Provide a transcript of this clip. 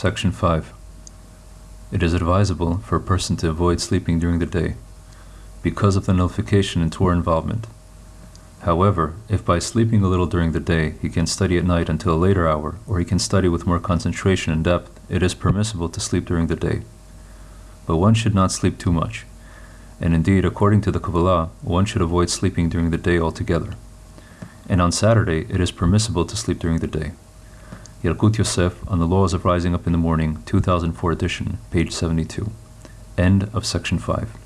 Section 5. It is advisable for a person to avoid sleeping during the day because of the nullification in Torah involvement. However, if by sleeping a little during the day he can study at night until a later hour, or he can study with more concentration and depth, it is permissible to sleep during the day. But one should not sleep too much. And indeed, according to the Kabbalah, one should avoid sleeping during the day altogether. And on Saturday, it is permissible to sleep during the day. Yalkut Yosef on the Laws of Rising Up in the Morning, 2004 edition, page 72. End of section 5.